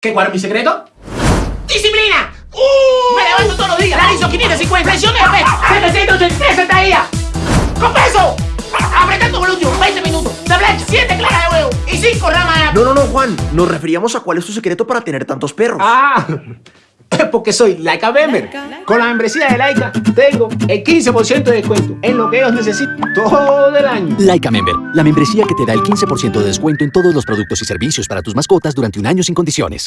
¿Qué, cuál es mi secreto? ¡Disciplina! ¡Uh! Me levanto todos los días. Realizo 550 flexiones de pecho. 783 sentadillas. ¡Con peso! Apretando glúteo. 20 minutos. De plancha. 7 claras de huevo. Y 5 ramas de No, no, no, Juan. Nos referíamos a cuál es tu secreto para tener tantos perros. Ah, porque soy Laika Member. Con la membresía de Laika tengo el 15% de descuento en lo que ellos necesitan todo el año. Laika Member, la membresía que te da el 15% de descuento en todos los productos y servicios para tus mascotas durante un año sin condiciones.